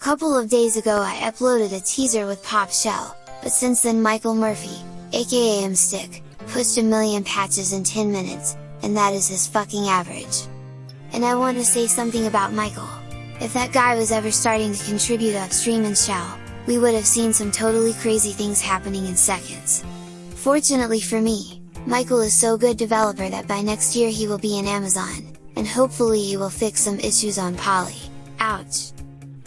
couple of days ago I uploaded a teaser with Pop Shell, but since then Michael Murphy, aka Mstick, pushed a million patches in 10 minutes, and that is his fucking average. And I want to say something about Michael. If that guy was ever starting to contribute upstream in Shell, we would have seen some totally crazy things happening in seconds. Fortunately for me, Michael is so good developer that by next year he will be in Amazon, and hopefully he will fix some issues on Polly. ouch!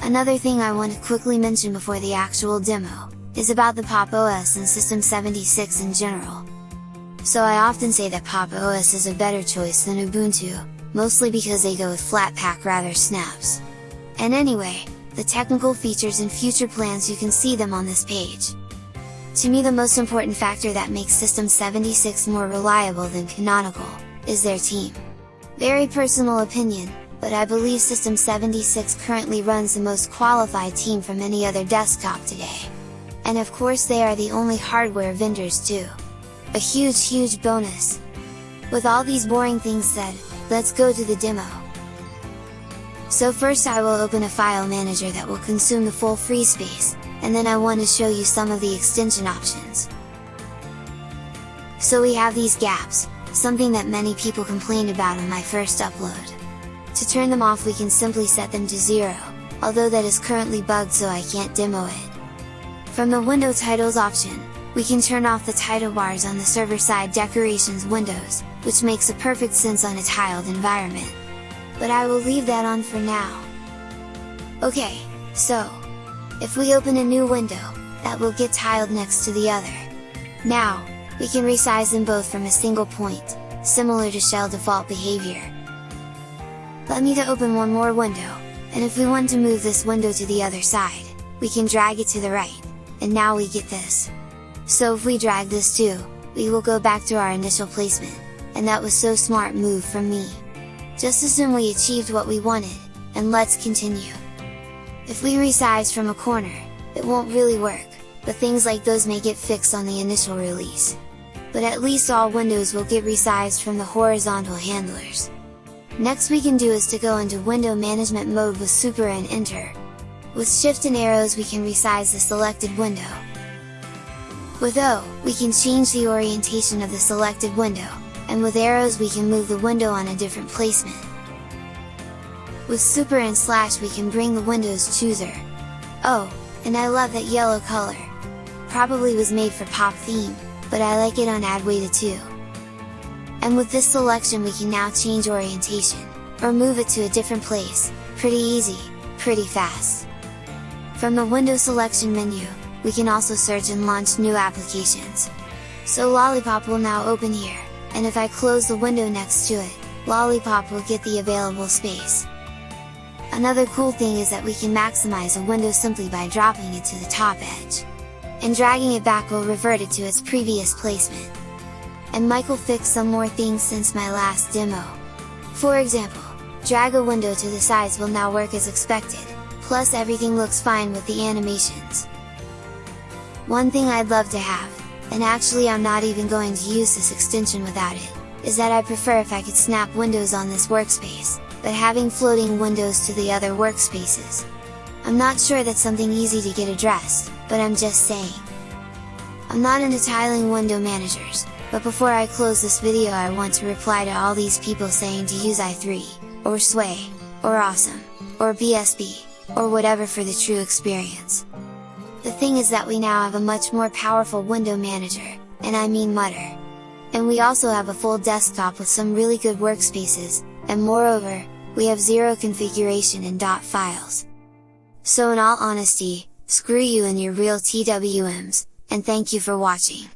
Another thing I want to quickly mention before the actual demo, is about the Pop! OS and System 76 in general. So I often say that Pop! OS is a better choice than Ubuntu, mostly because they go with Flatpak rather snaps. And anyway, the technical features and future plans you can see them on this page. To me the most important factor that makes System 76 more reliable than Canonical, is their team. Very personal opinion, but I believe System 76 currently runs the most qualified team from any other desktop today. And of course they are the only hardware vendors too. A huge huge bonus! With all these boring things said, let's go to the demo! So first I will open a file manager that will consume the full free space, and then I want to show you some of the extension options. So we have these gaps, something that many people complained about on my first upload. To turn them off we can simply set them to 0, although that is currently bugged so I can't demo it. From the window titles option, we can turn off the title bars on the server side decorations windows, which makes a perfect sense on a tiled environment. But I will leave that on for now. Okay, so, if we open a new window, that will get tiled next to the other. Now, we can resize them both from a single point, similar to shell default behavior. Let me to open one more window, and if we want to move this window to the other side, we can drag it to the right, and now we get this. So if we drag this too, we will go back to our initial placement, and that was so smart move from me. Just assume we achieved what we wanted, and let's continue. If we resize from a corner, it won't really work, but things like those may get fixed on the initial release. But at least all windows will get resized from the horizontal handlers. Next we can do is to go into window management mode with super and enter. With shift and arrows we can resize the selected window. With O, we can change the orientation of the selected window, and with arrows we can move the window on a different placement. With super and slash we can bring the windows chooser. Oh, and I love that yellow color! Probably was made for pop theme, but I like it on Adwaita too. And with this selection we can now change orientation, or move it to a different place, pretty easy, pretty fast. From the window selection menu, we can also search and launch new applications. So Lollipop will now open here, and if I close the window next to it, Lollipop will get the available space. Another cool thing is that we can maximize a window simply by dropping it to the top edge. And dragging it back will revert it to its previous placement and Michael fixed some more things since my last demo. For example, drag a window to the sides will now work as expected, plus everything looks fine with the animations. One thing I'd love to have, and actually I'm not even going to use this extension without it, is that I prefer if I could snap windows on this workspace, but having floating windows to the other workspaces. I'm not sure that's something easy to get addressed, but I'm just saying. I'm not into tiling window managers, but before I close this video I want to reply to all these people saying to use i3, or Sway, or Awesome, or BSB, or whatever for the true experience. The thing is that we now have a much more powerful window manager, and I mean Mutter. And we also have a full desktop with some really good workspaces, and moreover, we have zero configuration in .dot files. So in all honesty, screw you and your real TWMs, and thank you for watching!